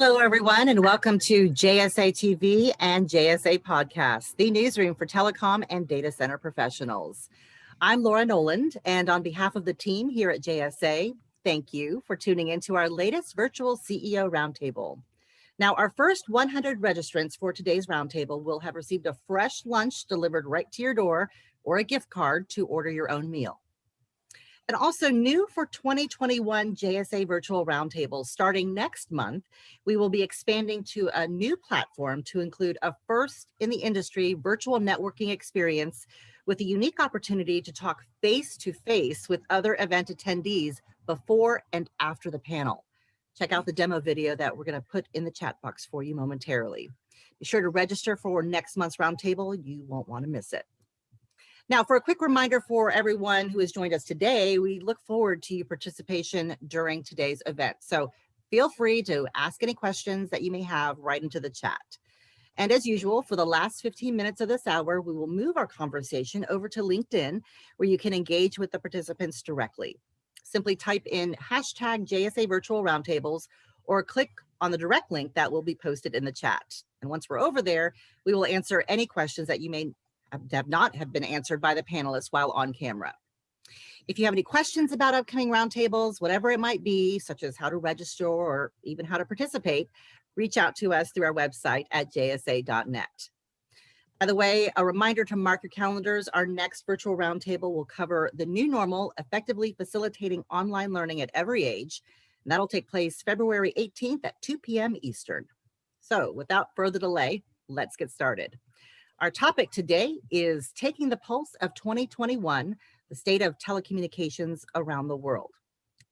Hello, everyone, and welcome to JSA TV and JSA Podcast, the newsroom for telecom and data center professionals. I'm Laura Noland, and on behalf of the team here at JSA, thank you for tuning into our latest virtual CEO Roundtable. Now, our first 100 registrants for today's roundtable will have received a fresh lunch delivered right to your door or a gift card to order your own meal. And also new for 2021 JSA Virtual Roundtable, starting next month, we will be expanding to a new platform to include a first in the industry virtual networking experience with a unique opportunity to talk face to face with other event attendees before and after the panel. Check out the demo video that we're gonna put in the chat box for you momentarily. Be sure to register for next month's roundtable. You won't wanna miss it. Now, for a quick reminder for everyone who has joined us today, we look forward to your participation during today's event. So feel free to ask any questions that you may have right into the chat. And as usual, for the last 15 minutes of this hour, we will move our conversation over to LinkedIn, where you can engage with the participants directly. Simply type in hashtag JSA Virtual Roundtables or click on the direct link that will be posted in the chat. And once we're over there, we will answer any questions that you may Um, have not have been answered by the panelists while on camera. If you have any questions about upcoming roundtables, whatever it might be, such as how to register or even how to participate, reach out to us through our website at jsa.net. By the way, a reminder to mark your calendars, our next virtual roundtable will cover the new normal, effectively facilitating online learning at every age. And that'll take place February 18th at 2 p.m. Eastern. So without further delay, let's get started. Our topic today is taking the pulse of 2021, the state of telecommunications around the world.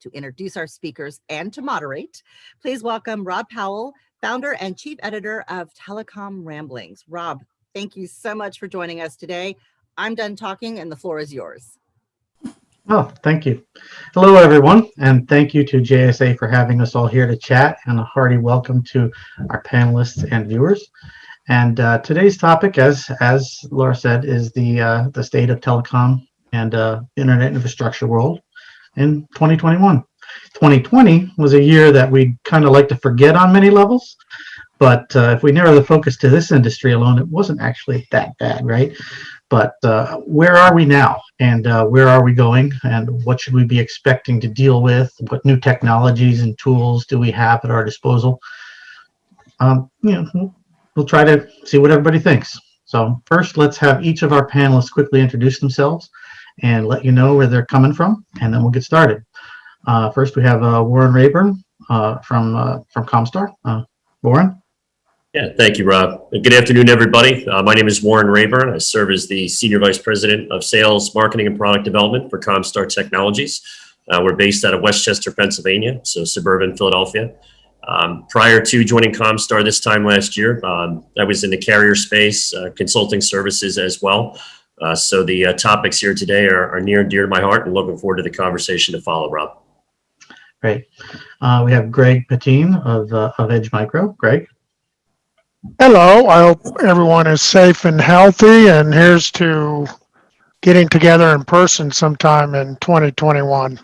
To introduce our speakers and to moderate, please welcome Rob Powell, founder and chief editor of Telecom Ramblings. Rob, thank you so much for joining us today. I'm done talking and the floor is yours. Oh, thank you. Hello, everyone, and thank you to JSA for having us all here to chat and a hearty welcome to our panelists and viewers. And uh, today's topic, as as Laura said, is the uh, the state of telecom and uh, internet infrastructure world in 2021. 2020 was a year that we kind of like to forget on many levels, but uh, if we narrow the focus to this industry alone, it wasn't actually that bad, right? But uh, where are we now, and uh, where are we going, and what should we be expecting to deal with? What new technologies and tools do we have at our disposal? Um, you know, we'll try to see what everybody thinks. So first, let's have each of our panelists quickly introduce themselves and let you know where they're coming from, and then we'll get started. Uh, first, we have uh, Warren Rayburn uh, from uh, from Comstar. Uh, Warren. Yeah, thank you, Rob. Good afternoon, everybody. Uh, my name is Warren Rayburn. I serve as the Senior Vice President of Sales, Marketing, and Product Development for Comstar Technologies. we're based out of West Chester, Pennsylvania, so suburban Philadelphia. Um, prior to joining Comstar this time last year, um, I was in the carrier space, uh, consulting services as well. Uh, so the uh, topics here today are, are, near and dear to my heart and looking forward to the conversation to follow, Rob. Great. Uh, we have Greg Pettine of, uh, of Edge Micro. Greg. Hello. I hope everyone is safe and healthy and here's to getting together in person sometime in 2021.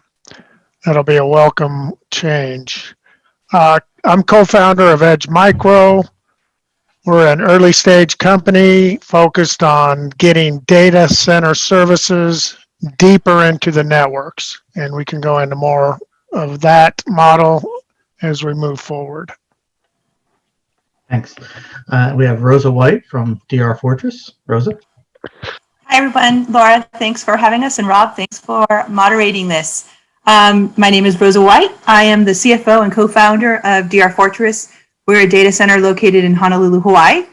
That'll be a welcome change. Uh, I'm co-founder of Edge Micro. We're an early stage company focused on getting data center services deeper into the networks. And we can go into more of that model as we move forward. Thanks. Uh, we have Rosa White from DR Fortress. Rosa. Hi, everyone. Laura, thanks for having us. And Rob, thanks for moderating this. Um, my name is Rosa White. I am the CFO and co-founder of DR Fortress. We're a data center located in Honolulu, Hawaii,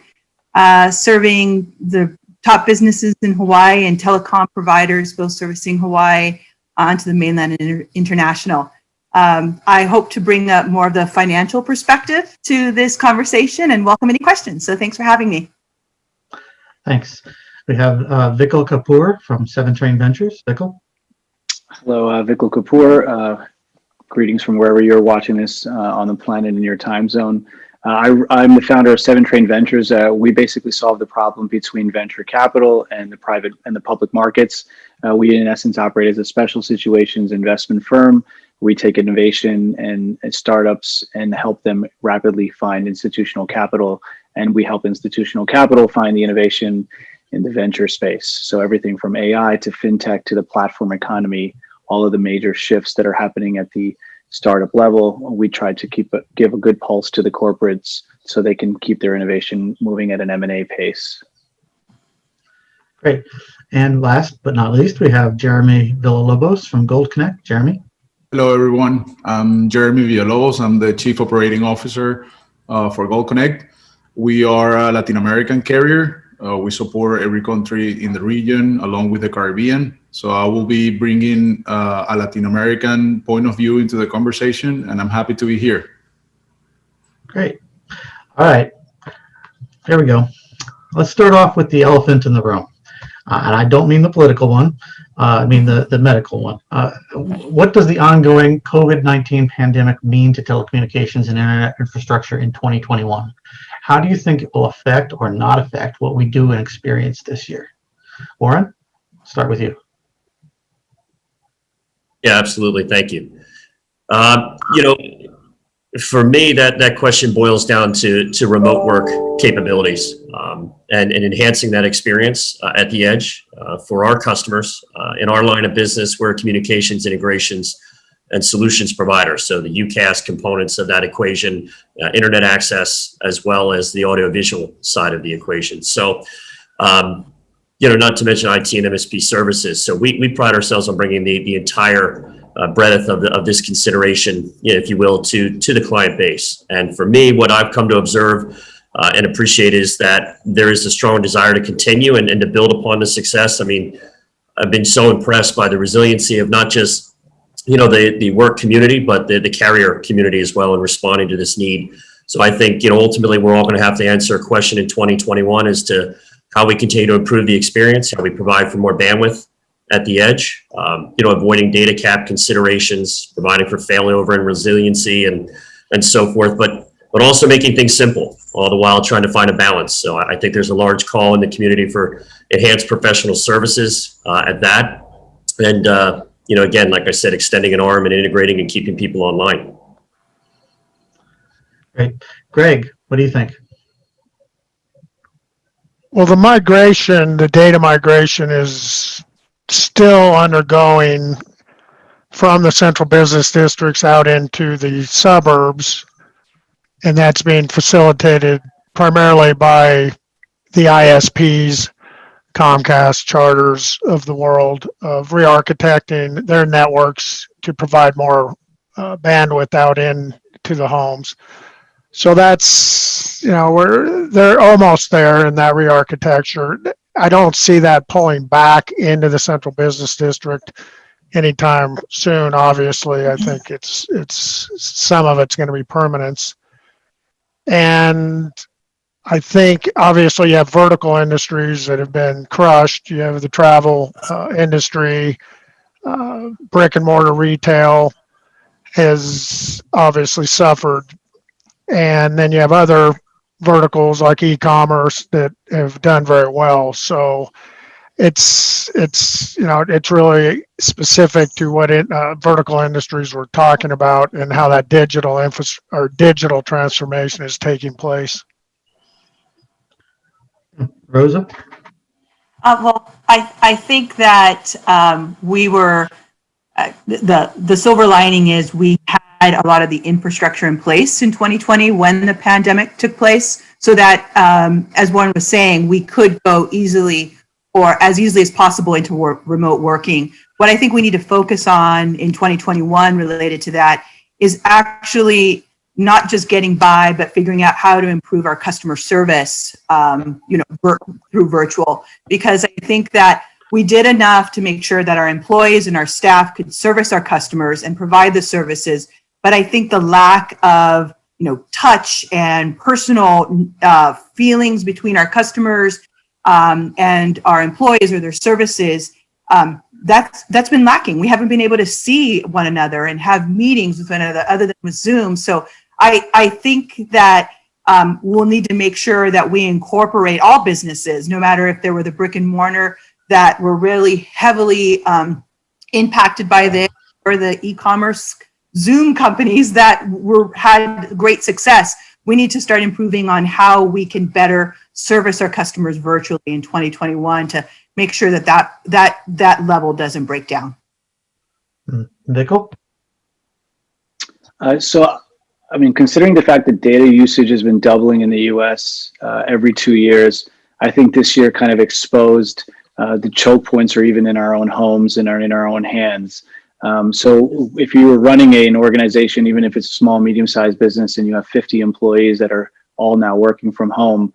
uh, serving the top businesses in Hawaii and telecom providers, both servicing Hawaii onto the mainland and inter international. Um, I hope to bring up more of the financial perspective to this conversation and welcome any questions. So thanks for having me. Thanks. We have uh, Vikal Kapoor from Seven Train Ventures. Vikal. Hello, uh, Vikal Kapoor. Uh, greetings from wherever you're watching this uh, on the planet in your time zone. Uh, I, I'm the founder of Seven Train Ventures. Uh, we basically solve the problem between venture capital and the private and the public markets. Uh, we, in essence, operate as a special situations investment firm. We take innovation and, and startups and help them rapidly find institutional capital, and we help institutional capital find the innovation in the venture space. So everything from AI to fintech to the platform economy, all of the major shifts that are happening at the startup level, we try to keep a, give a good pulse to the corporates so they can keep their innovation moving at an M&A pace. Great. And last but not least, we have Jeremy Villalobos from Gold Connect. Jeremy. Hello, everyone. I'm Jeremy Villalobos. I'm the Chief Operating Officer uh, for Gold Connect. We are a Latin American carrier. Uh, we support every country in the region along with the Caribbean. So I will be bringing uh, a Latin American point of view into the conversation, and I'm happy to be here. Great. All right. Here we go. Let's start off with the elephant in the room. Uh, and I don't mean the political one. Uh, I mean the, the medical one. Uh, what does the ongoing COVID-19 pandemic mean to telecommunications and internet infrastructure in 2021? How do you think it will affect or not affect what we do and experience this year? Warren, start with you. Yeah, absolutely. Thank you. Um, you know, for me, that that question boils down to to remote work capabilities um, and, and enhancing that experience uh, at the edge uh, for our customers uh, in our line of business. We're communications integrations and solutions providers. So the UCaaS components of that equation, uh, internet access, as well as the audiovisual side of the equation. So, um, you know, not to mention IT and MSP services. So we, we pride ourselves on bringing the, the entire uh, breadth of, the, of this consideration, you know, if you will, to, to the client base. And for me, what I've come to observe uh, and appreciate is that there is a strong desire to continue and, and to build upon the success. I mean, I've been so impressed by the resiliency of not just you know, the, the work community, but the, the carrier community as well in responding to this need. So I think, you know, ultimately we're all going to have to answer a question in 2021 as to how we continue to improve the experience, how we provide for more bandwidth at the edge, um, you know, avoiding data cap considerations, providing for failover and resiliency and, and so forth, but, but also making things simple, all the while trying to find a balance. So I, I think there's a large call in the community for enhanced professional services uh, at that. And, uh, you know, again, like I said, extending an arm and integrating and keeping people online. Great. Greg, what do you think? Well, the migration, the data migration is still undergoing from the central business districts out into the suburbs. And that's being facilitated primarily by the ISPs, Comcast, charters of the world of re-architecting their networks to provide more uh, bandwidth out in to the homes. So that's, you know, we're, they're almost there in that re-architecture. I don't see that pulling back into the central business district anytime soon. Obviously, I think it's, it's, some of it's going to be permanence. And I think obviously you have vertical industries that have been crushed. You have the travel uh, industry, uh, brick and mortar retail has obviously suffered. And then you have other verticals like e-commerce that have done very well. So it's it's you know it's really specific to what it, uh, vertical industries we're talking about and how that digital infra or digital transformation is taking place. Rosa? Uh, well, I, I think that um, we were, uh, the, the silver lining is we had a lot of the infrastructure in place in 2020 when the pandemic took place. So that, um, as Warren was saying, we could go easily or as easily as possible into work, remote working. What I think we need to focus on in 2021 related to that is actually not just getting by, but figuring out how to improve our customer service, um, you know, through virtual. Because I think that we did enough to make sure that our employees and our staff could service our customers and provide the services. But I think the lack of, you know, touch and personal uh, feelings between our customers um, and our employees or their services um, that's that's been lacking. We haven't been able to see one another and have meetings with one another other than with Zoom. So I, I think that um, we'll need to make sure that we incorporate all businesses, no matter if they were the brick and mortar that were really heavily um, impacted by this or the e-commerce Zoom companies that were had great success. We need to start improving on how we can better service our customers virtually in 2021 to make sure that that that that level doesn't break down. Vikal? Uh, so, I mean, considering the fact that data usage has been doubling in the US uh, every two years, I think this year kind of exposed uh, the choke points are even in our own homes and are in our own hands. Um, so if you were running a, an organization, even if it's a small, medium-sized business and you have 50 employees that are all now working from home,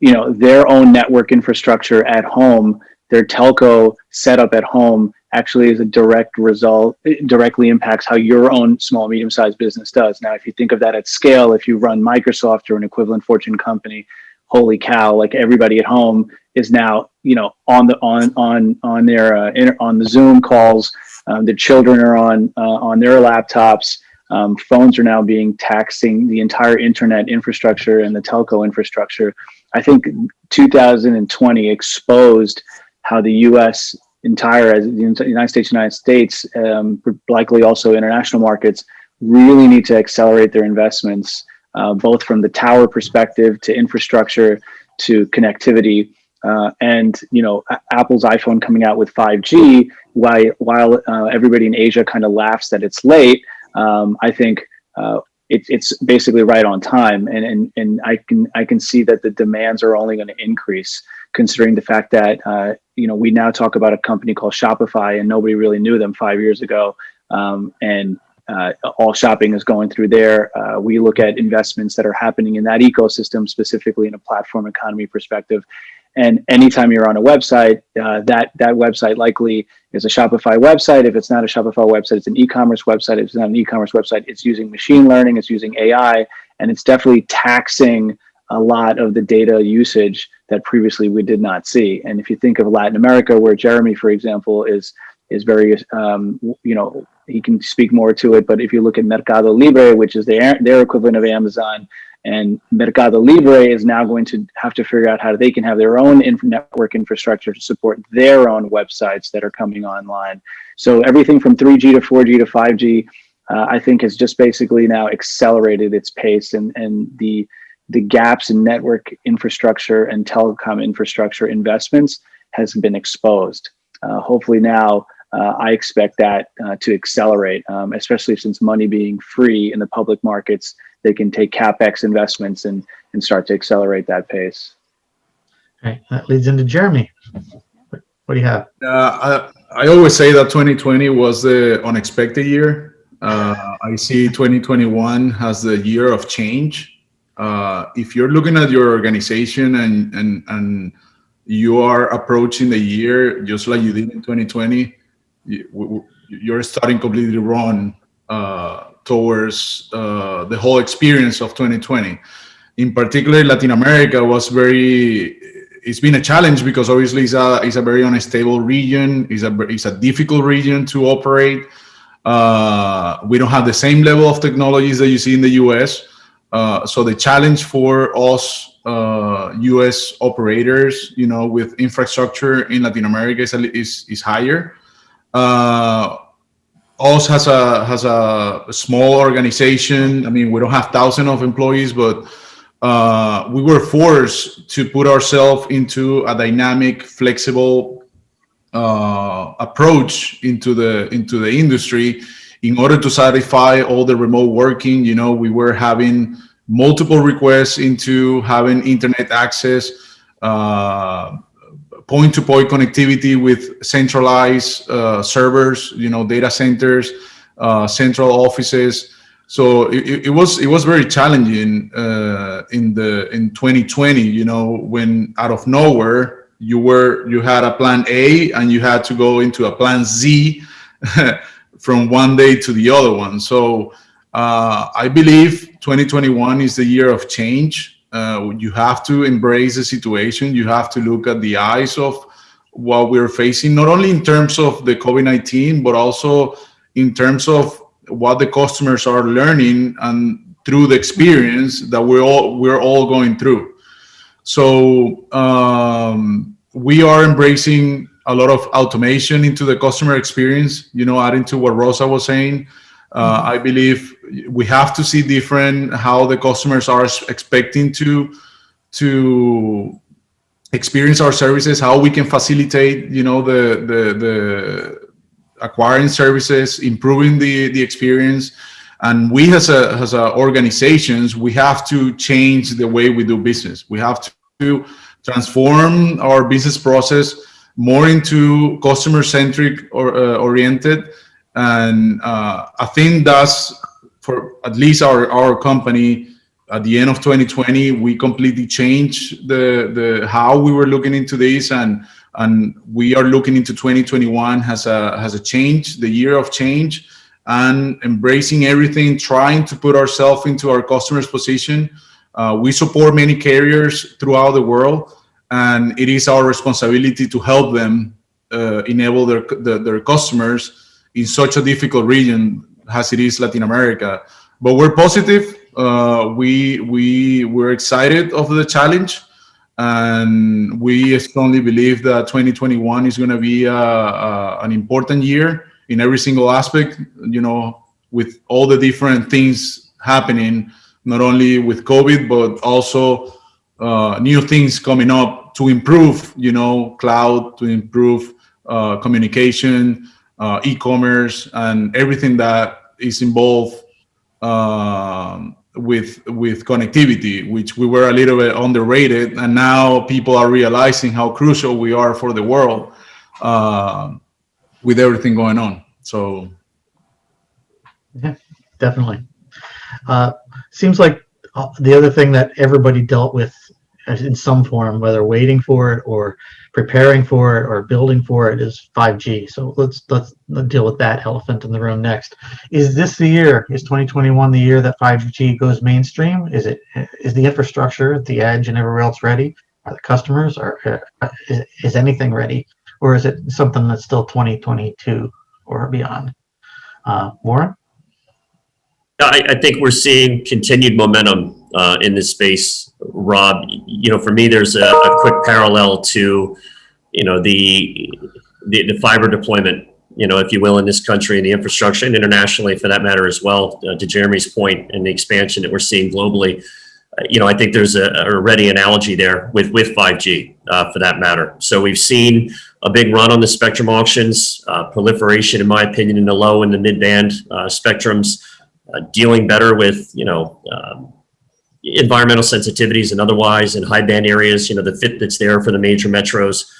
you know, their own network infrastructure at home, their telco setup at home actually is a direct result, it directly impacts how your own small, medium-sized business does. Now, if you think of that at scale, if you run Microsoft or an equivalent Fortune company, holy cow, like everybody at home is now, you know, on the, on, on, on their, uh, inter, on the Zoom calls, um, the children are on, uh, on their laptops, um, phones are now being taxing the entire internet infrastructure and the telco infrastructure. I think 2020 exposed how the U.S. entire, as the United States, United States, um, likely also international markets, really need to accelerate their investments, uh, both from the tower perspective to infrastructure to connectivity. Uh, and you know, Apple's iPhone coming out with 5G, while while uh, everybody in Asia kind of laughs that it's late, um, I think uh, it, it's basically right on time, and and and I can I can see that the demands are only going to increase, considering the fact that uh, you know we now talk about a company called Shopify, and nobody really knew them five years ago, um, and uh, all shopping is going through there. Uh, we look at investments that are happening in that ecosystem, specifically in a platform economy perspective. And anytime you're on a website, uh, that that website likely is a Shopify website. If it's not a Shopify website, it's an e-commerce website. If it's not an e-commerce website, it's using machine learning, it's using AI, and it's definitely taxing a lot of the data usage that previously we did not see. And if you think of Latin America, where Jeremy, for example, is is very, um, you know, he can speak more to it. But if you look at Mercado Libre, which is their their equivalent of Amazon, and Mercado Libre is now going to have to figure out how they can have their own inf network infrastructure to support their own websites that are coming online. So everything from 3G to 4G to 5G, uh, I think has just basically now accelerated its pace and, and the, the gaps in network infrastructure and telecom infrastructure investments has been exposed. Uh, hopefully now uh, I expect that uh, to accelerate, um, especially since money being free in the public markets they can take capex investments and and start to accelerate that pace. Okay, that leads into Jeremy. What, what do you have? Uh, I, I always say that 2020 was the unexpected year. Uh, I see 2021 as the year of change. Uh, if you're looking at your organization and and and you are approaching the year just like you did in 2020, you, you're starting completely wrong uh, towards uh, the whole experience of 2020. In particular, Latin America was very, it's been a challenge because obviously it's a, it's a very unstable region, it's a, it's a difficult region to operate. Uh, we don't have the same level of technologies that you see in the US. Uh, so the challenge for us uh, US operators, you know, with infrastructure in Latin America is, is, is higher. Uh, OS has a has a small organization. I mean, we don't have thousands of employees, but uh, we were forced to put ourselves into a dynamic, flexible uh, approach into the into the industry in order to satisfy all the remote working. You know, we were having multiple requests into having internet access. Uh, point-to-point connectivity with centralized uh, servers, you know, data centers, uh, central offices. So it, it, was it was very challenging uh, in the in 2020. You know, when out of nowhere you were you had a plan A and you had to go into a plan Z from one day to the other one. So uh, I believe 2021 is the year of change uh, you have to embrace the situation. You have to look at the eyes of what we're facing, not only in terms of the COVID-19, but also in terms of what the customers are learning and through the experience that we're all we're all going through. So um, we are embracing a lot of automation into the customer experience. You know, adding to what Rosa was saying, uh, I believe we have to see different how the customers are expecting to to experience our services, how we can facilitate, you know, the the the acquiring services, improving the the experience, and we as a as a organizations, we have to change the way we do business. We have to transform our business process more into customer centric or uh, oriented, and uh, I think that's for at least our our company at the end of 2020 we completely changed the the how we were looking into this. And and we are looking into 2021 has a has a change the year of change and embracing everything trying to put ourselves into our customers position. Uh, we support many carriers throughout the world and it is our responsibility to help them uh, enable their, their their customers in such a difficult region as it is latin america but we're positive uh, we we we're excited of the challenge, and we strongly believe that 2021 is going to be a, a, an important year in every single aspect. You know, with all the different things happening, not only with COVID but also uh, new things coming up to improve. You know, cloud to improve uh, communication, uh, e-commerce, and everything that is involved. Um, with with connectivity, which we were a little bit underrated, and now people are realizing how crucial we are for the world uh, with everything going on. So, yeah, definitely. Uh, seems like uh, the other thing that everybody dealt with in some form, whether waiting for it or preparing for it or building for it is 5G. So let's let's deal with that elephant in the room next. Is this the year? Is 2021 the year that 5G goes mainstream? Is it is the infrastructure, at the edge, and everywhere else ready? Are the customers? Are uh, is, is anything ready, or is it something that's still 2022 or beyond? Uh, Warren. I, I think we're seeing continued momentum uh, in this space, Rob. You know, for me, there's a, a quick parallel to, you know, the, the, the fiber deployment, you know, if you will, in this country and the infrastructure, and internationally for that matter as well. Uh, to Jeremy's point, and the expansion that we're seeing globally, uh, you know, I think there's a, a ready analogy there with with 5G uh, for that matter. So we've seen a big run on the spectrum auctions, uh, proliferation, in my opinion, in the low and the mid band uh, spectrums uh, dealing better with, you know, um, environmental sensitivities and otherwise in high band areas, you know, the fit that's there for the major metros.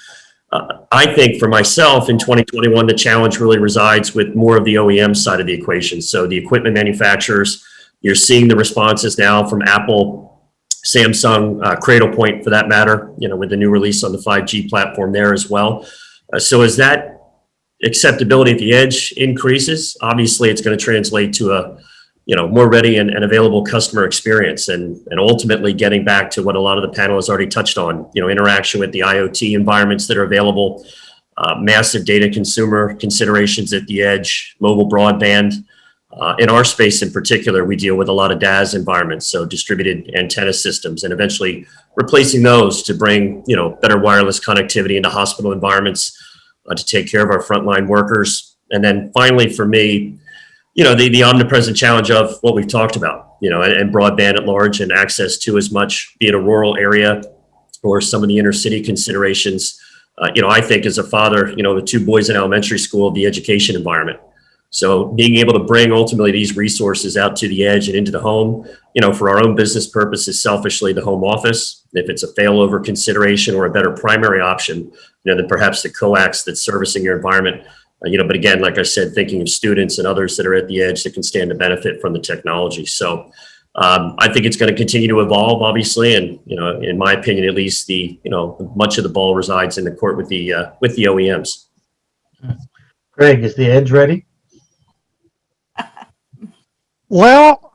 Uh, I think for myself in 2021, the challenge really resides with more of the OEM side of the equation. So the equipment manufacturers, you're seeing the responses now from Apple, Samsung, uh, Cradlepoint for that matter, you know, with the new release on the 5G platform there as well. Uh, so as that acceptability at the edge increases, obviously it's going to translate to a you know, more ready and, and available customer experience and, and ultimately getting back to what a lot of the panel has already touched on, you know, interaction with the IoT environments that are available, uh, massive data consumer considerations at the edge, mobile broadband. Uh, in our space in particular, we deal with a lot of DAS environments, so distributed antenna systems, and eventually replacing those to bring, you know, better wireless connectivity into hospital environments uh, to take care of our frontline workers. And then finally, for me, you know, the, the omnipresent challenge of what we've talked about, you know, and, and broadband at large and access to as much, be it a rural area or some of the inner city considerations. Uh, you know, I think as a father, you know, the two boys in elementary school, the education environment. So being able to bring ultimately these resources out to the edge and into the home, you know, for our own business purposes, selfishly the home office, if it's a failover consideration or a better primary option, you know, then perhaps the coax that's servicing your environment you know, but again, like I said, thinking of students and others that are at the edge that can stand to benefit from the technology. So um, I think it's going to continue to evolve, obviously, and you know, in my opinion, at least the you know much of the ball resides in the court with the uh, with the OEMs. Greg, is the edge ready? Well,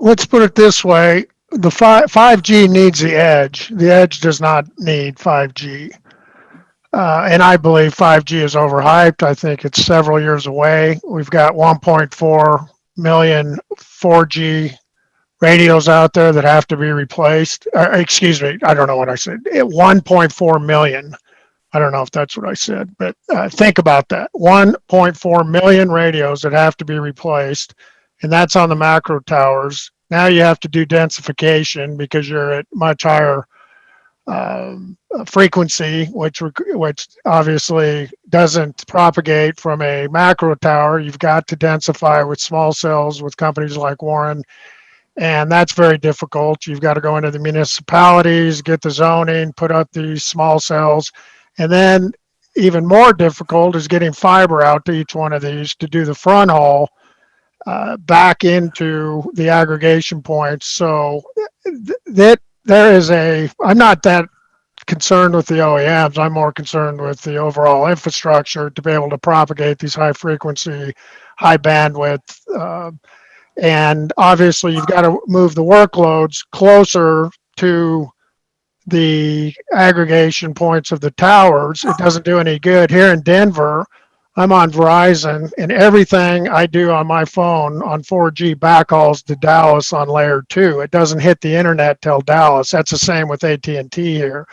let's put it this way. The five, 5G needs the edge. The edge does not need 5G. Uh, and I believe 5G is overhyped. I think it's several years away. We've got 1.4 million 4G radios out there that have to be replaced. Uh, excuse me, I don't know what I said. Eh, 1.4 million. I don't know if that's what I said, but uh, think about that. 1.4 million radios that have to be replaced, and that's on the macro towers. Now you have to do densification because you're at much higher um, frequency, which which obviously doesn't propagate from a macro tower. You've got to densify with small cells with companies like Warren, and that's very difficult. You've got to go into the municipalities, get the zoning, put up these small cells, and then even more difficult is getting fiber out to each one of these to do the front haul uh, back into the aggregation points. So th- that there is a, I'm not that concerned with the OEMs. I'm more concerned with the overall infrastructure to be able to propagate these high frequency, high bandwidth. Uh, and obviously, you've got to move the workloads closer to the aggregation points of the towers. It doesn't do any good. Here in Denver, I'm on Verizon and everything I do on my phone on 4G backhauls to Dallas on layer two. It doesn't hit the internet till Dallas. That's the same with AT&T here.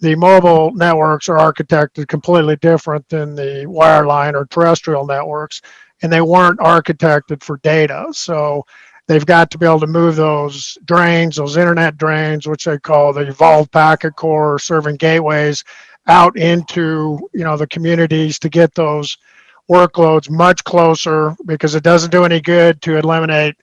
The mobile networks are architected completely different than the wireline or terrestrial networks, and they weren't architected for data. So they've got to be able to move those drains, those internet drains, which they call the evolved packet core serving gateways, out into you know the communities to get those workloads much closer because it doesn't do any good to eliminate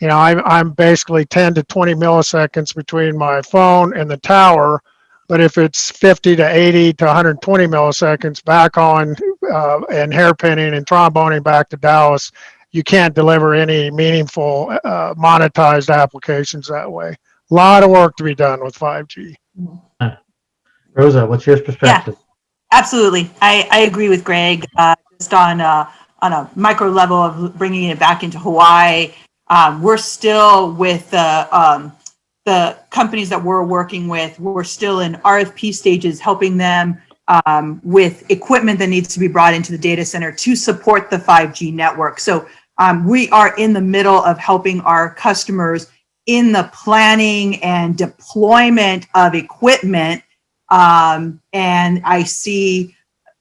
you know I'm, I'm basically 10 to 20 milliseconds between my phone and the tower. But if it's 50 to 80 to 120 milliseconds back on uh, and hairpinning and tromboning back to dallas you can't deliver any meaningful uh, monetized applications that way. A lot of work to be done with 5g Rosa, what's your perspective? Yeah, Absolutely. I, I agree with Greg, uh, just on, uh, on a micro level of bringing it back into Hawaii. Um, we're still with the, um, the companies that we're working with, we're still in RFP stages, helping them um, with equipment that needs to be brought into the data center to support the 5G network. So um, we are in the middle of helping our customers in the planning and deployment of equipment um, and I see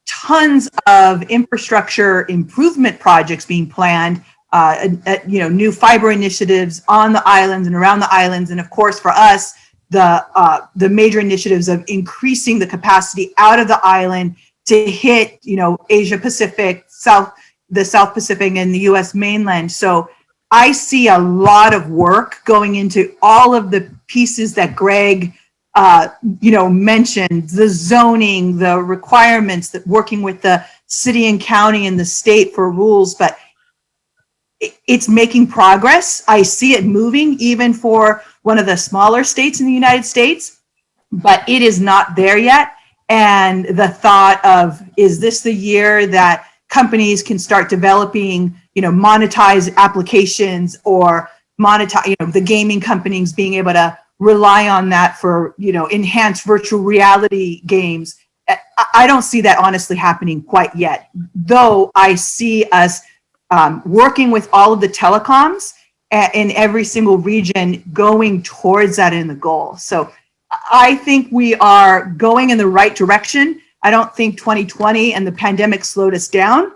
tons of infrastructure improvement projects being planned, uh, at, you know, new fiber initiatives on the islands and around the islands. And of course, for us, the, uh, the major initiatives of increasing the capacity out of the island to hit, you know, Asia Pacific, South, the South Pacific and the US mainland. So I see a lot of work going into all of the pieces that Greg uh, you know, mentioned the zoning, the requirements that working with the city and county and the state for rules, but it's making progress. I see it moving even for one of the smaller states in the United States, but it is not there yet. And the thought of, is this the year that companies can start developing, you know, monetize applications or monetize, you know, the gaming companies being able to rely on that for, you know, enhanced virtual reality games. I don't see that honestly happening quite yet, though I see us um, working with all of the telecoms in every single region going towards that in the goal. So I think we are going in the right direction. I don't think 2020 and the pandemic slowed us down,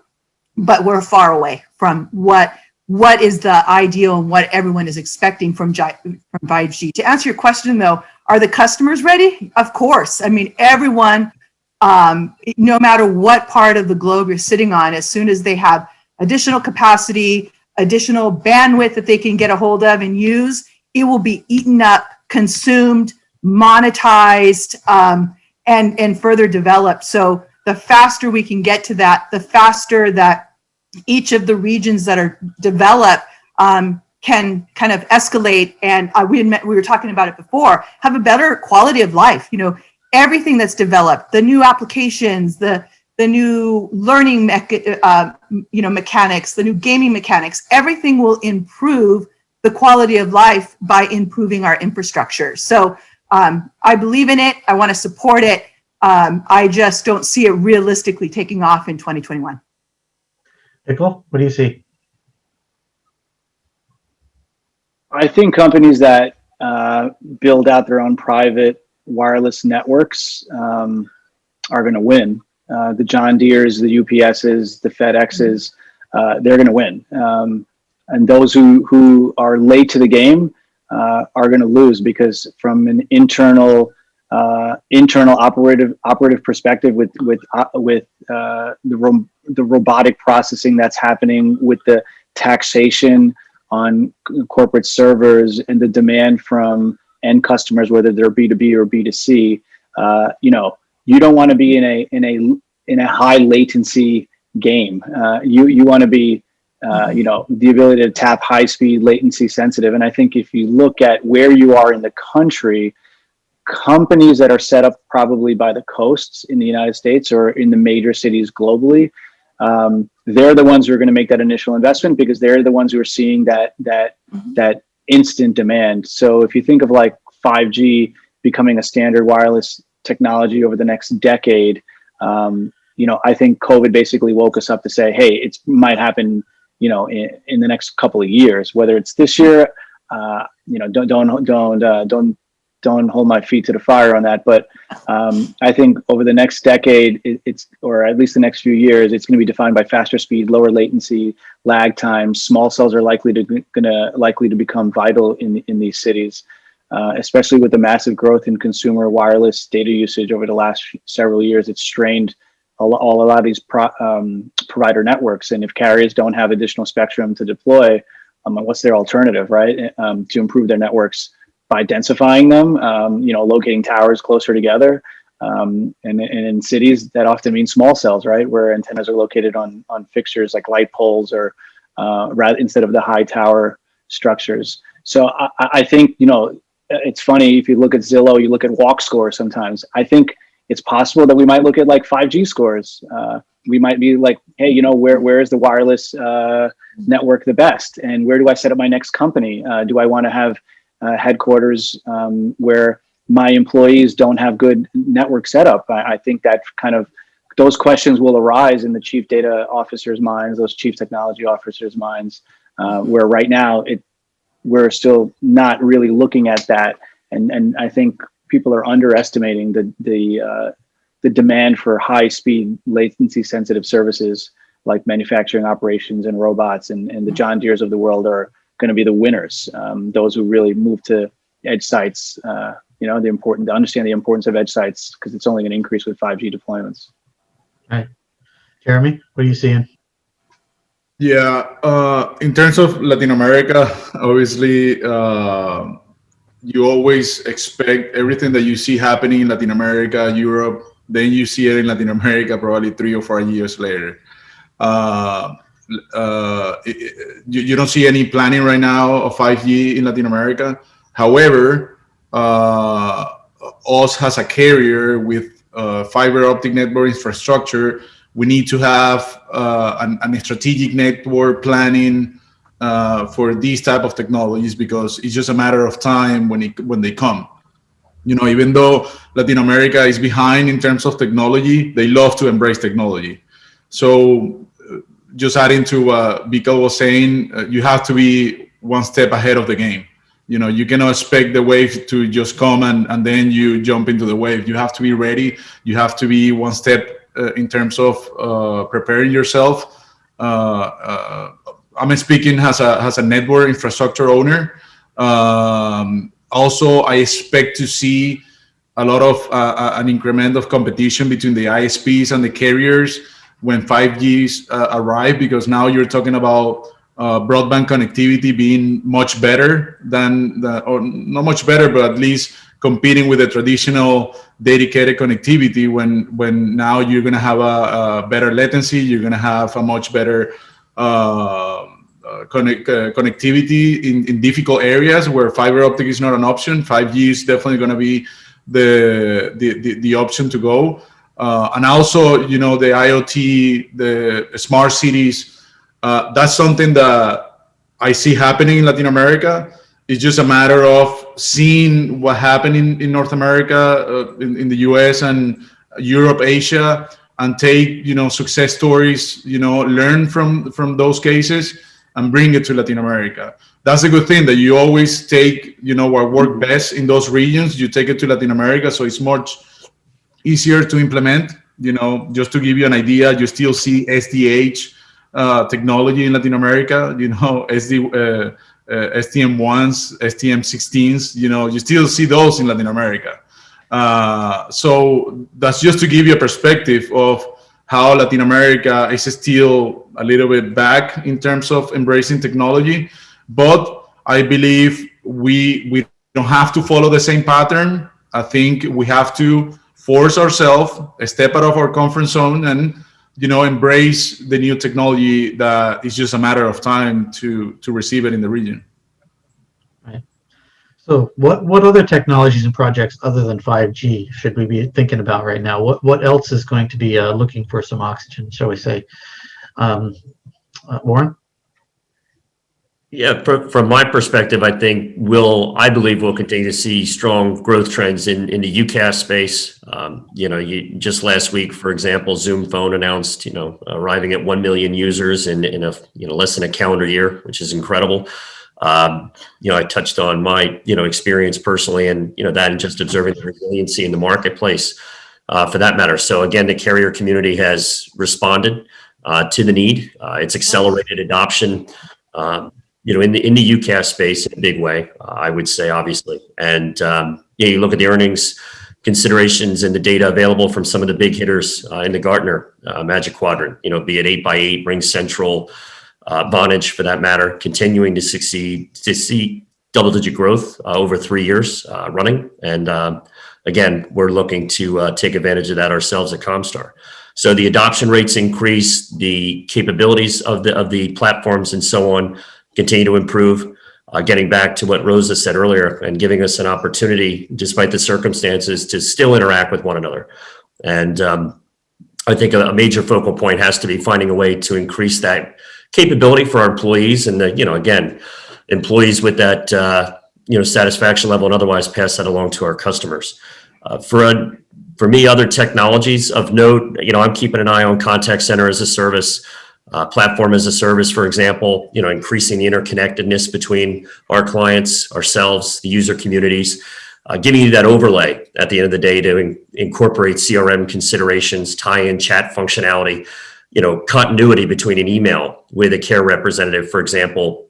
but we're far away from what what is the ideal and what everyone is expecting from, from 5G. To answer your question though, are the customers ready? Of course. I mean, everyone, um, no matter what part of the globe you're sitting on, as soon as they have additional capacity, additional bandwidth that they can get a hold of and use, it will be eaten up, consumed, monetized, um, and, and further developed. So the faster we can get to that, the faster that each of the regions that are developed um, can kind of escalate and uh, we, admit, we were talking about it before, have a better quality of life. You know, everything that's developed, the new applications, the the new learning uh, you know mechanics, the new gaming mechanics, everything will improve the quality of life by improving our infrastructure. So um, I believe in it. I want to support it. Um, I just don't see it realistically taking off in 2021. Vikal, what do you see? I think companies that uh, build out their own private wireless networks um, are going to win. Uh, the John Deere's, the UPS's, the FedEx's, uh, they're going to win. Um, and those who, who are late to the game uh, are going to lose because from an internal uh, internal operative operative perspective with with uh, with uh, the the robotic processing that's happening with the taxation on corporate servers and the demand from end customers, whether they're B2B or B2C, uh, you know, you don't want to be in a in a in a high latency game. Uh, you you want to be uh, you know the ability to tap high speed latency sensitive. And I think if you look at where you are in the country, companies that are set up probably by the coasts in the United States or in the major cities globally, um, they're the ones who are going to make that initial investment because they're the ones who are seeing that that Mhm. that instant demand. So if you think of like 5G becoming a standard wireless technology over the next decade, um, you know, I think COVID basically woke us up to say, hey, it might happen, you know, in, in the next couple of years, whether it's this year, uh, you know, don't don't don't uh, don't don't hold my feet to the fire on that. But um, I think over the next decade, it, it's or at least the next few years, it's going to be defined by faster speed, lower latency, lag times. Small cells are likely to gonna likely to become vital in in these cities, uh, especially with the massive growth in consumer wireless data usage over the last several years. It's strained all, all a lot of these pro, um, provider networks, and if carriers don't have additional spectrum to deploy, um, what's their alternative, right, um, to improve their networks? By densifying them, um, you know, locating towers closer together. Um, and, and, in cities, that often means small cells, right, where antennas are located on on fixtures like light poles or uh, rather instead of the high tower structures. So I, I, think you know it's funny if you look at Zillow, you look at walk scores. Sometimes I think it's possible that we might look at like 5G scores. Uh, we might be like, hey, you know, where where is the wireless uh, network the best, and where do I set up my next company? Uh, do I want to have uh, headquarters um, where my employees don't have good network setup. I, I, think that kind of those questions will arise in the chief data officers' minds, those chief technology officers' minds, uh, where right now it we're still not really looking at that, and and I think people are underestimating the the uh, the demand for high speed latency sensitive services like manufacturing operations and robots and, and the John Deere's of the world are going to be the winners. Um, those who really move to edge sites, uh, you know, the important to understand the importance of edge sites because it's only going to increase with 5G deployments. Right. Jeremy, what are you seeing? Yeah, uh, in terms of Latin America, obviously, uh, you always expect everything that you see happening in Latin America, Europe, then you see it in Latin America probably three or four years later. Uh, uh, you, you, don't see any planning right now of 5G in Latin America. However, uh, us as a carrier with uh, fiber optic network infrastructure, we need to have uh, an, an, strategic network planning uh, for these type of technologies because it's just a matter of time when it when they come. You know, even though Latin America is behind in terms of technology, they love to embrace technology. So just adding to what Vikal was saying, uh, you have to be one step ahead of the game. You know, you cannot expect the wave to just come and, and then you jump into the wave. You have to be ready. You have to be one step uh, in terms of uh, preparing yourself. Uh, uh, I'm speaking as a, as a network infrastructure owner. Um, also, I expect to see a lot of uh, an increment of competition between the ISPs and the carriers when 5G uh, arrive because now you're talking about uh, broadband connectivity being much better than the, or not much better, but at least competing with the traditional dedicated connectivity when when now you're going to have a, a, better latency, you're going to have a much better uh, uh connect, uh, connectivity in, in difficult areas where fiber optic is not an option. 5G is definitely going to be the, the, the, the option to go. Uh, and also, you know, the IoT, the smart cities, uh, that's something that I see happening in Latin America. It's just a matter of seeing what happened in, in North America, uh, in, in the US and Europe, Asia, and take, you know, success stories, you know, learn from, from those cases and bring it to Latin America. That's a good thing that you always take, you know, what work best in those regions, you take it to Latin America, so it's much easier to implement. You know, just to give you an idea, you still see SDH uh, technology in Latin America. You know, SD, uh, uh, STM1s, STM16s. You know, you still see those in Latin America. Uh, so that's just to give you a perspective of how Latin America is still a little bit back in terms of embracing technology. But I believe we we don't have to follow the same pattern. I think we have to force ourselves, step out of our comfort zone, and you know embrace the new technology that is just a matter of time to to receive it in the region. Right. So what, what other technologies and projects other than 5G should we be thinking about right now? What, what else is going to be uh, looking for some oxygen, shall we say? Um, uh, Warren? Yeah, fr- from my perspective, I think we'll, I believe we'll continue to see strong growth trends in, in the UCaaS space. Um, you know, you, just last week, for example, Zoom Phone announced, you know, arriving at 1 million users in, in a, you know, less than a calendar year, which is incredible. Um, you know, I touched on my, you know, experience personally and, you know, that and just observing the resiliency in the marketplace uh, for that matter. So again, the carrier community has responded uh, to the need. Uh, it's accelerated adoption. Um, you know, in the in the UCaaS space in a big way, uh, I would say, obviously. And um, yeah, you look at the earnings considerations and the data available from some of the big hitters uh, in the Gartner uh, Magic Quadrant. You know, be it eight by eight, RingCentral, uh, Vonage for that matter, continuing to succeed to see double-digit growth uh, over three years uh, running. And um, again, we're looking to uh, take advantage of that ourselves at Comstar. So the adoption rates increase, the capabilities of the of the platforms and so on continue to improve. Uh, getting back to what Rosa said earlier and giving us an opportunity, despite the circumstances, to still interact with one another. And um, I think a, major focal point has to be finding a way to increase that capability for our employees and the, you know, again, employees with that, uh, you know, satisfaction level and otherwise pass that along to our customers. Uh, for a, for me, other technologies of note, you know, I'm keeping an eye on contact center as a service, uh, platform as a service, for example, you know, increasing the interconnectedness between our clients, ourselves, the user communities, uh, giving you that overlay at the end of the day to in, incorporate CRM considerations, tie in chat functionality, you know, continuity between an email with a care representative, for example,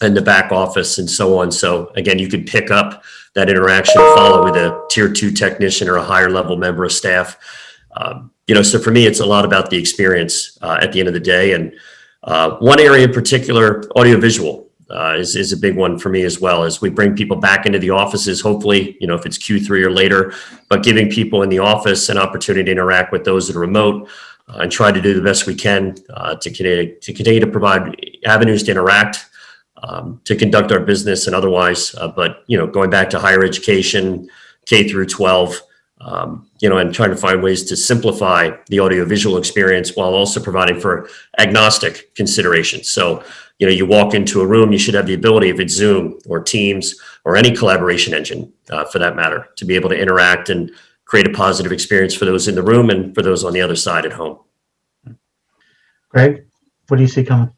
and the back office and so on. So again, you could pick up that interaction, follow with a tier two technician or a higher level member of staff. Um, you know, so for me, it's a lot about the experience uh, at the end of the day. And uh, one area in particular, audiovisual, uh, is, is a big one for me as well as we bring people back into the offices, hopefully, you know, if it's Q3 or later, but giving people in the office an opportunity to interact with those that are remote uh, and try to do the best we can uh, to, continue, to continue to provide avenues to interact, um, to conduct our business and otherwise. Uh, but, you know, going back to higher education, K through 12, um, you know, and trying to find ways to simplify the audiovisual experience while also providing for agnostic considerations. So, you know, you walk into a room, you should have the ability, if it's Zoom or Teams or any collaboration engine uh, for that matter, to be able to interact and create a positive experience for those in the room and for those on the other side at home. Greg, what do you see coming?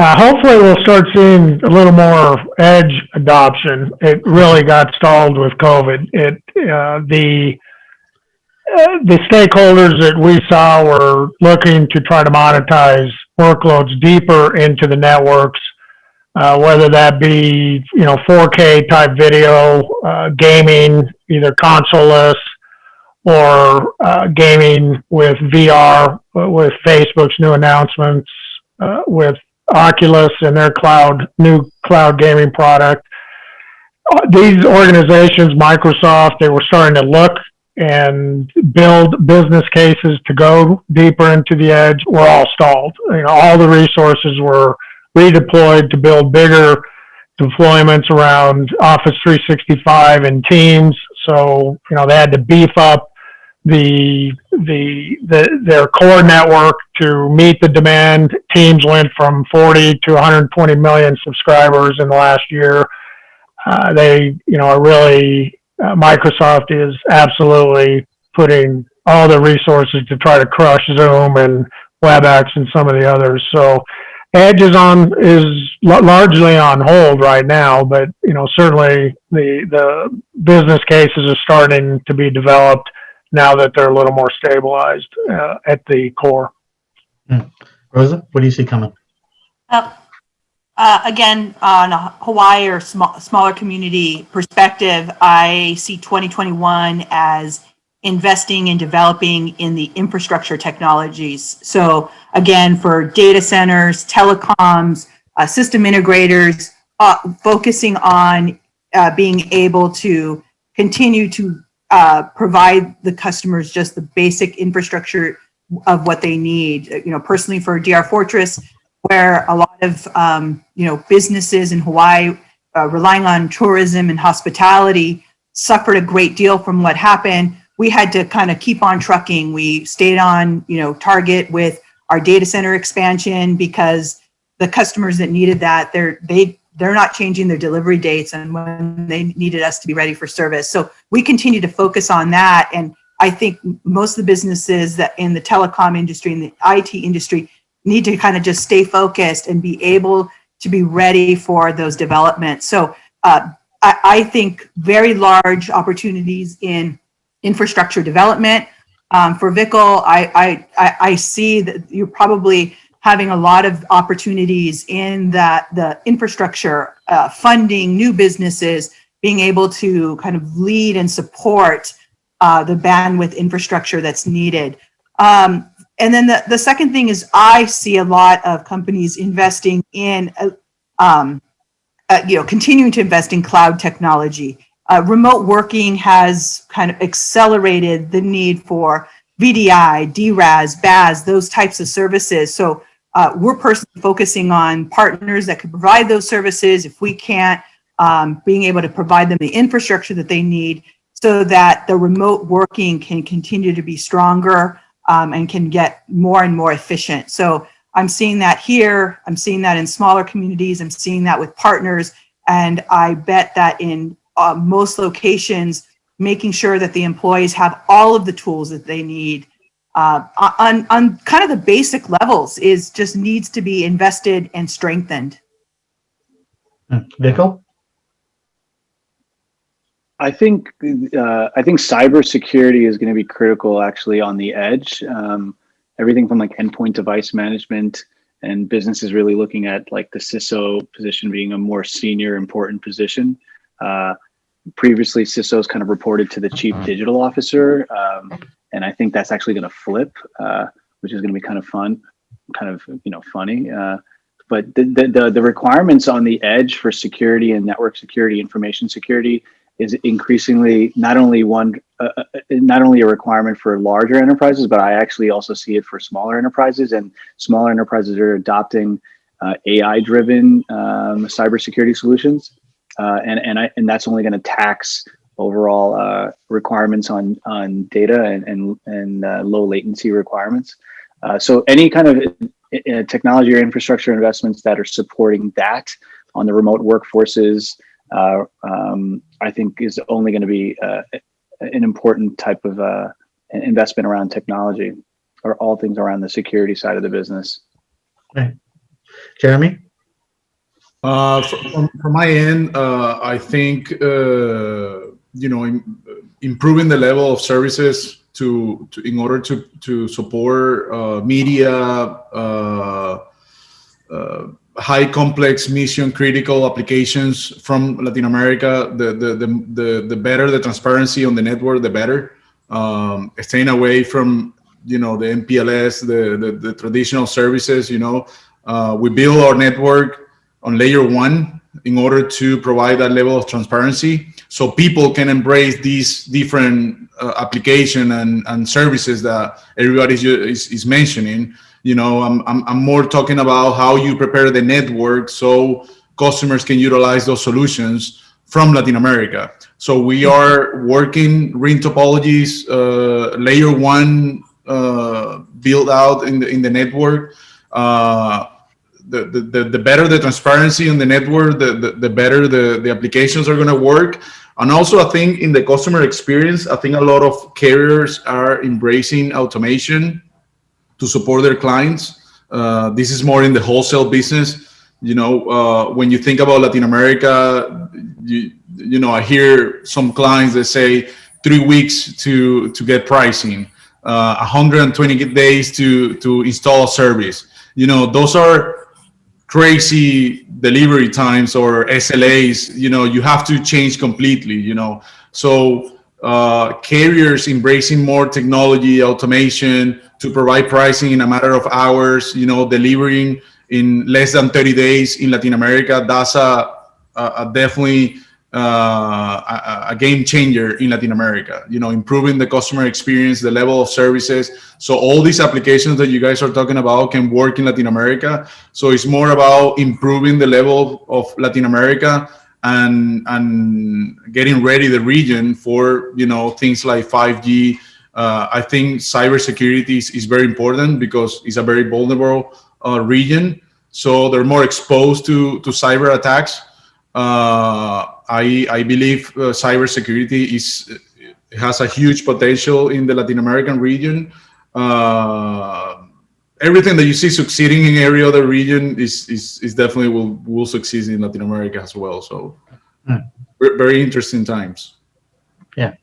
Uh, hopefully we'll start seeing a little more edge adoption. It really got stalled with COVID. It, uh, the, uh, the stakeholders that we saw were looking to try to monetize workloads deeper into the networks, uh, whether that be, you know, 4K type video, uh, gaming, either consoleless or, uh, gaming with VR, with Facebook's new announcements, with Oculus and their cloud, new cloud gaming product. Uh, These organizations, Microsoft, they were starting to look and build business cases to go deeper into the edge were all stalled. You know, all the resources were redeployed to build bigger deployments around Office 365 and Teams. So, you know, they had to beef up the, the, the, their core network to meet the demand. Teams went from 40 to 120 million subscribers in the last year. Uh, they, you know, are really, uh, Microsoft is absolutely putting all the resources to try to crush Zoom and WebEx and some of the others. So Edge is on, is la- largely on hold right now, but, you know, certainly the, the business cases are starting to be developed now that they're a little more stabilized, uh, at the core. Rosa, what do you see coming? Uh, uh, again, on a Hawaii or small, smaller community perspective, I see 2021 as investing and developing in the infrastructure technologies. So again, for data centers, telecoms, uh, system integrators, uh, focusing on uh, being able to continue to uh, provide the customers just the basic infrastructure of what they need. You know, personally for DR Fortress, where a lot of um, you know businesses in Hawaii uh, relying on tourism and hospitality suffered a great deal from what happened. We had to kind of keep on trucking. We stayed on you know target with our data center expansion because the customers that needed that they're they they're not changing their delivery dates and when they needed us to be ready for service. So we continue to focus on that and I think most of the businesses that in the telecom industry and the IT industry need to kind of just stay focused and be able to be ready for those developments. So uh, I, I, think very large opportunities in infrastructure development. Um, for Vikal, I, I, I see that you're probably having a lot of opportunities in that the infrastructure, uh, funding new businesses, being able to kind of lead and support uh, the bandwidth infrastructure that's needed. Um, and then the, the second thing is I see a lot of companies investing in, uh, um, uh, you know, continuing to invest in cloud technology. Uh, remote working has kind of accelerated the need for VDI, DRaaS, BaaS, those types of services. So uh, we're personally focusing on partners that could provide those services. If we can't, um, being able to provide them the infrastructure that they need so that the remote working can continue to be stronger um, and can get more and more efficient. So I'm seeing that here. I'm seeing that in smaller communities. I'm seeing that with partners. And I bet that in uh, most locations, making sure that the employees have all of the tools that they need uh, on, on kind of the basic levels is just needs to be invested and strengthened. Vikal? I think uh, I think cybersecurity is going to be critical actually on the edge. Um, everything from like endpoint device management and businesses really looking at like the CISO position being a more senior important position. Uh, previously, CISOs kind of reported to the chief digital officer, um, and I think that's actually going to flip, uh, which is going to be kind of fun, kind of you know funny. Uh, but the, the the requirements on the edge for security and network security, information security is increasingly not only one uh, uh, not only a requirement for larger enterprises but i actually also see it for smaller enterprises and smaller enterprises are adopting uh, ai driven um, cybersecurity solutions uh, and and I, and that's only going to tax overall uh, requirements on on data and and, and uh, low latency requirements so any kind of technology or infrastructure investments that are supporting that on the remote workforces uh, um, I think is only going to be uh, an important type of uh, investment around technology or all things around the security side of the business. Okay. Jeremy? Uh, from, from my end, uh, I think, uh, you know, in, improving the level of services to, to in order to, to support uh, media, uh, uh, high complex mission critical applications from Latin America, the, the, the, the, the better the transparency on the network, the better. Um, staying away from, you know, the MPLS, the, the, the traditional services, you know, we build our network on layer one in order to provide that level of transparency so people can embrace these different uh, application and, and services that everybody is, is mentioning you know I'm, I'm, I'm more talking about how you prepare the network so customers can utilize those solutions from Latin America. So we are working ring topologies, uh, layer one uh, build out in the in the network. Uh, the, the, the better the transparency on the network, the, the, the better the, the applications are going to work. And also, I think in the customer experience, I think a lot of carriers are embracing automation to support their clients. Uh, this is more in the wholesale business. You know, uh, when you think about Latin America, you, you know, I hear some clients that say three weeks to to get pricing, uh, 120 days to to install a service. You know, those are crazy delivery times or SLAs. You know, you have to change completely. You know, so uh, carriers embracing more technology, automation to provide pricing in a matter of hours. You know, delivering in less than 30 days in Latin America. That's a, a, a definitely uh, a, a, game changer in Latin America. You know, improving the customer experience, the level of services. So all these applications that you guys are talking about can work in Latin America. So it's more about improving the level of Latin America and and getting ready the region for you know things like 5G. Uh, I think cybersecurity is, is very important because it's a very vulnerable uh, region. So they're more exposed to to cyber attacks. Uh, I, I believe uh, cybersecurity is has a huge potential in the Latin American region. Uh, everything that you see succeeding in every other region is is, is definitely will will succeed in Latin America as well. So Hmm. very interesting times. Yeah.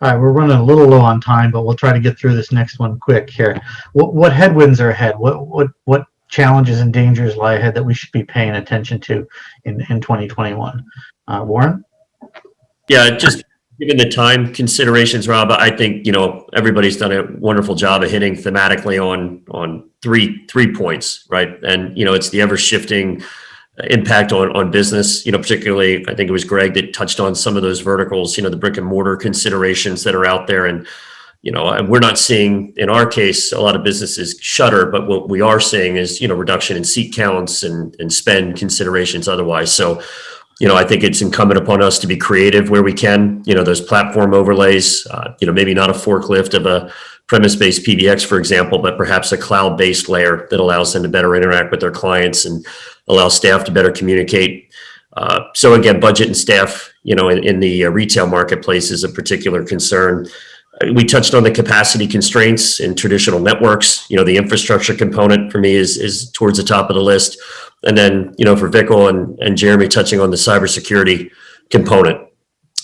All right, we're running a little low on time, but we'll try to get through this next one quick here. What what headwinds are ahead? What what what challenges and dangers lie ahead that we should be paying attention to in in 2021? Uh, Warren? Yeah, just given the time considerations, Rob, I think, you know, everybody's done a wonderful job of hitting thematically on, on three, three points, right? And, you know, it's the ever shifting impact on, on business, you know, particularly, I think it was Greg that touched on some of those verticals, you know, the brick and mortar considerations that are out there. And, you know, we're not seeing in our case, a lot of businesses shutter, but what we are seeing is, you know, reduction in seat counts and, and spend considerations otherwise. So, you know, I think it's incumbent upon us to be creative where we can. You know, those platform overlays. Uh, you know, maybe not a forklift of a premise-based PBX, for example, but perhaps a cloud-based layer that allows them to better interact with their clients and allow staff to better communicate. Uh, so again, budget and staff, you know, in, in the uh, retail marketplace is a particular concern. We touched on the capacity constraints in traditional networks. You know, the infrastructure component for me is is towards the top of the list. And then, you know, for Vikal and, and Jeremy touching on the cybersecurity component,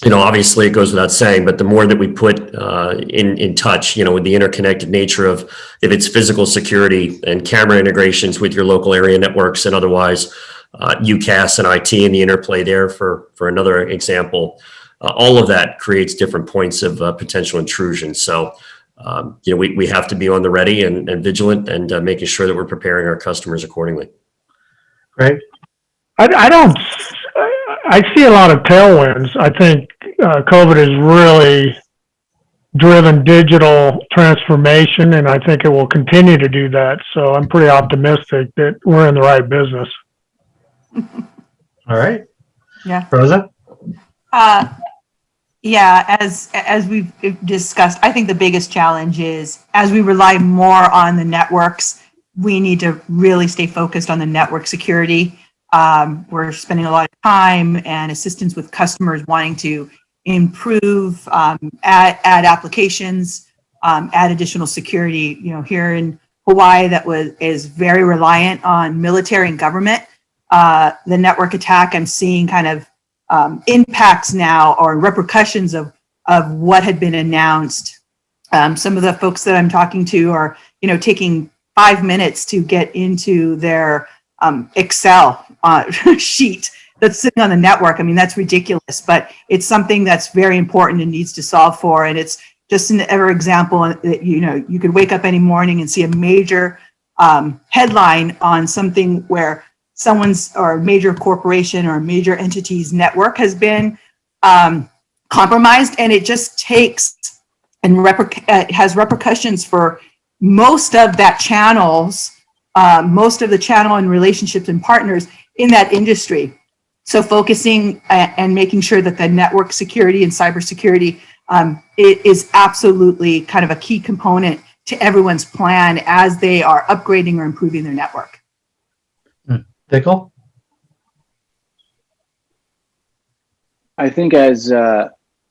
you know, obviously it goes without saying, but the more that we put uh, in, in touch, you know, with the interconnected nature of if it's physical security and camera integrations with your local area networks and otherwise, uh, UCaaS and IT and the interplay there for, for another example, uh, all of that creates different points of uh, potential intrusion. So, um, you know, we, we have to be on the ready and, and vigilant and uh, making sure that we're preparing our customers accordingly. Greg? I, I don't, I see a lot of tailwinds. I think uh, COVID has really driven digital transformation, and I think it will continue to do that. So I'm pretty optimistic that we're in the right business. All right. Yeah. Rosa? Uh, yeah, as as we've discussed, I think the biggest challenge is as we rely more on the networks, we need to really stay focused on the network security. Um, we're spending a lot of time and assistance with customers wanting to improve, um, add, add applications, um, add additional security. You know, here in Hawaii, that was is very reliant on military and government. Uh, the network attack, I'm seeing kind of um, impacts now or repercussions of of what had been announced. Um, some of the folks that I'm talking to are, you know, taking five minutes to get into their um, Excel uh, sheet that's sitting on the network. I mean, that's ridiculous, but it's something that's very important and needs to solve for. And it's just an ever example that, you know, you could wake up any morning and see a major um, headline on something where someone's or a major corporation or a major entity's network has been um, compromised and it just takes and uh, has repercussions for most of that channels, uh, most of the channel and relationships and partners in that industry. So focusing uh, and making sure that the network security and cybersecurity um, it is absolutely kind of a key component to everyone's plan as they are upgrading or improving their network. Vikal? I think as uh,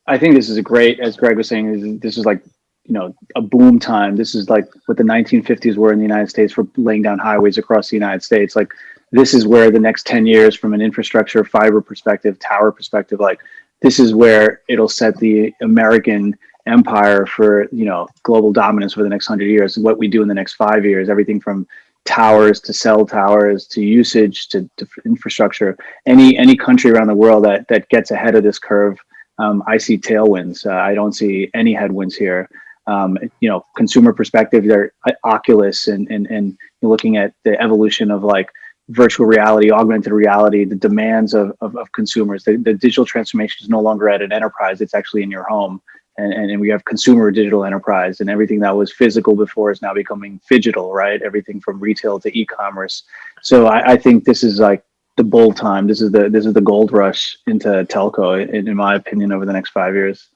I think this is a great, as Greg was saying, this is, this is like you know a boom time. This is like what the 1950s were in the United States for laying down highways across the United States. Like this is where the next 10 years, from an infrastructure, fiber perspective, tower perspective, like this is where it'll set the American empire for you know global dominance for the next hundred years. What we do in the next five years, everything from towers to cell towers to usage to, to infrastructure. Any any country around the world that that gets ahead of this curve, um, I see tailwinds. Uh, I don't see any headwinds here. Um, you know, consumer perspective, they're uh, Oculus and and and looking at the evolution of like virtual reality, augmented reality, the demands of, of, of consumers. The, the, digital transformation is no longer at an enterprise, it's actually in your home and, and, we have consumer digital enterprise and everything that was physical before is now becoming digital, right? Everything from retail to e-commerce. So I, I think this is like the bull time. This is the this is the gold rush into telco, in, in my opinion, over the next five years.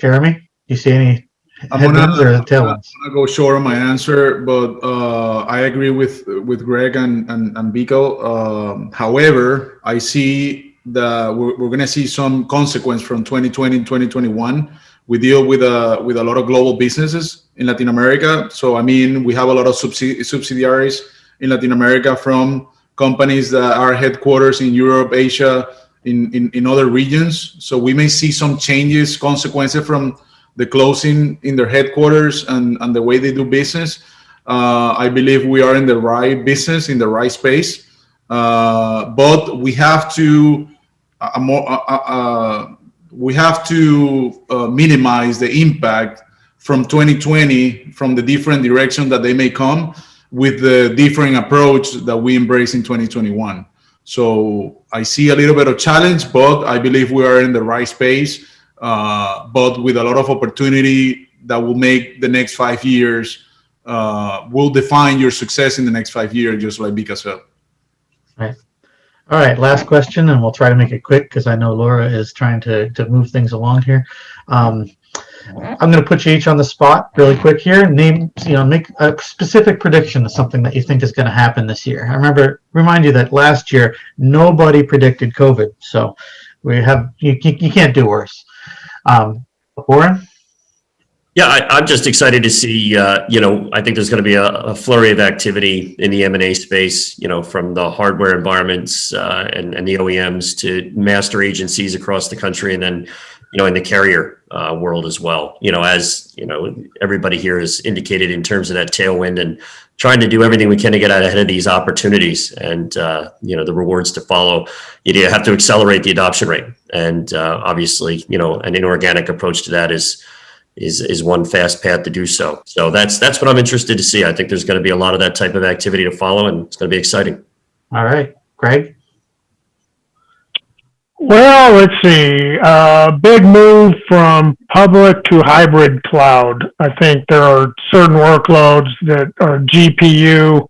Jeremy, you see any I'm gonna? I'm gonna go short on my answer, but uh, I agree with with Greg and and, and Biko. Um, however, I see that we're, we're going to see some consequence from 2020 and 2021 we deal with a with a lot of global businesses in latin america so i mean we have a lot of subsidi subsidiaries in latin america from companies that are headquarters in europe asia in, in in other regions so we may see some changes consequences from the closing in their headquarters and and the way they do business uh, i believe we are in the right business in the right space uh, but we have to more, uh, uh, we have to uh, minimize the impact from 2020 from the different direction that they may come with the different approach that we embrace in 2021. So I see a little bit of challenge, but I believe we are in the right space, uh, but with a lot of opportunity that will make the next five years, uh, will define your success in the next five years, just like Bika said. Right. All right, last question, and we'll try to make it quick because I know Laura is trying to, to move things along here. Um, I'm going to put you each on the spot really quick here. Name, you know, make a specific prediction of something that you think is going to happen this year. I remember, remind you that last year nobody predicted COVID, so we have you, you can't do worse. Um, Warren. Yeah, I, am just excited to see. Uh, you know, I think there's going to be a, a, flurry of activity in the M&A space. You know, from the hardware environments uh, and, and the OEMs to master agencies across the country, and then you know in the carrier uh, world as well. You know, as you know, everybody here has indicated in terms of that tailwind and trying to do everything we can to get out ahead of these opportunities and uh, you know the rewards to follow. You have to accelerate the adoption rate, and uh, obviously, you know, an inorganic approach to that is is is one fast path to do so. So that's that's what I'm interested to see. I think there's going to be a lot of that type of activity to follow, and it's going to be exciting. All right, Greg. Well, let's see. Uh, big move from public to hybrid cloud. I think there are certain workloads that are GPU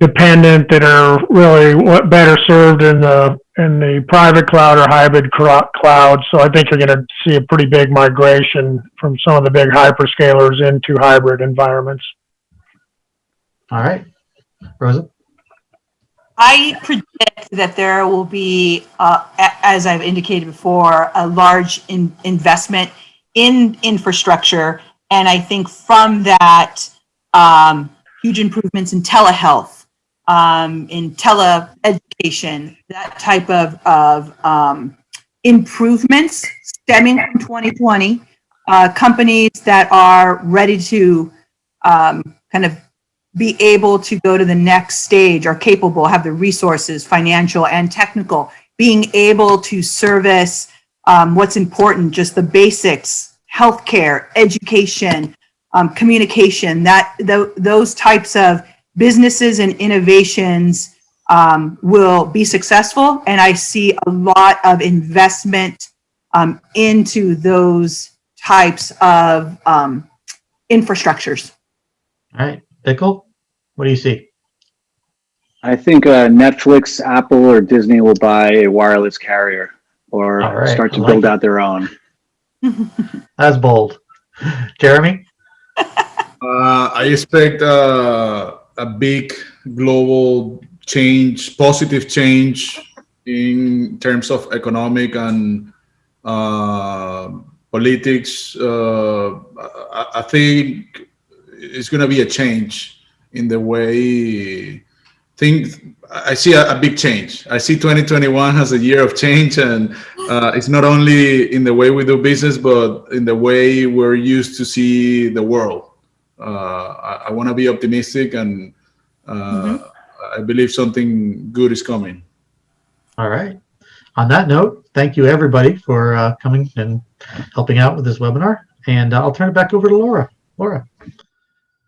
dependent that are really better served in the in the private cloud or hybrid cloud. So I think you're going to see a pretty big migration from some of the big hyperscalers into hybrid environments. All right, Rosa. I predict that there will be, uh, as I've indicated before, a large in investment in infrastructure. And I think from that, um, huge improvements in telehealth, um, in tele-education, that type of, of um, improvements stemming from 2020, uh, companies that are ready to um, kind of be able to go to the next stage are capable, have the resources, financial and technical, being able to service um, what's important, just the basics, healthcare, education, um, communication, that th those types of businesses and innovations um, will be successful. And I see a lot of investment um, into those types of um, infrastructures. All right, Vikal, what do you see? I think uh, Netflix, Apple, or Disney will buy a wireless carrier or right, start to like build it. out their own. That's bold. Jeremy? Uh, I expect uh, a big global change, positive change in terms of economic and uh, politics. Uh, I, I think it's going to be a change in the way things. I see a, a, big change. I see 2021 as a year of change, and uh, it's not only in the way we do business, but in the way we're used to see the world. Uh, I, I want to be optimistic, and uh, mm-hmm. I believe something good is coming. All right. On that note, thank you everybody for uh, coming and helping out with this webinar. And uh, I'll turn it back over to Laura. Laura.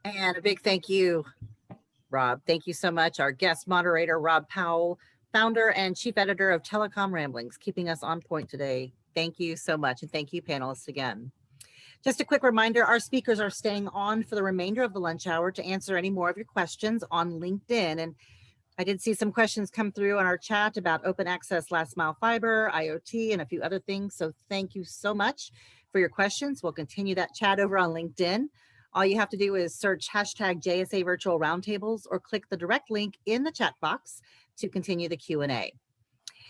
And a big thank you, Rob. Thank you so much. Our guest moderator, Rob Powell, founder and chief editor of Telecom Ramblings, keeping us on point today. Thank you so much. And thank you, panelists, again. Just a quick reminder, our speakers are staying on for the remainder of the lunch hour to answer any more of your questions on LinkedIn. And I did see some questions come through on our chat about open access last mile fiber, IoT, and a few other things. So thank you so much for your questions. We'll continue that chat over on LinkedIn. All you have to do is search hashtag JSA virtual roundtables or click the direct link in the chat box to continue the Q&A.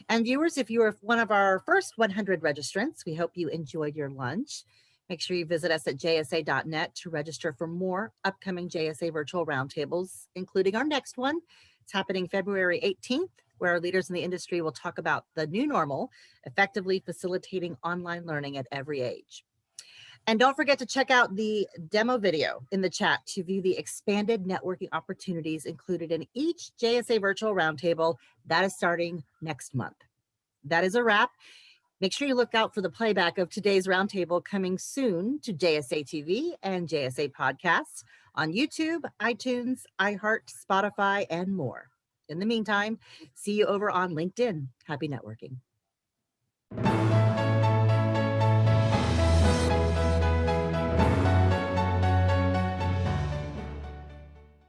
And viewers, if you are one of our first 100 registrants, we hope you enjoyed your lunch. Make sure you visit us at jsa.net to register for more upcoming JSA virtual roundtables, including our next one. It's happening February 18th, where our leaders in the industry will talk about the new normal, effectively facilitating online learning at every age. And don't forget to check out the demo video in the chat to view the expanded networking opportunities included in each JSA virtual roundtable that is starting next month. That is a wrap. Make sure you look out for the playback of today's roundtable coming soon to JSA TV and JSA podcasts on YouTube, iTunes, iHeart, Spotify, and more. In the meantime, see you over on LinkedIn. Happy networking.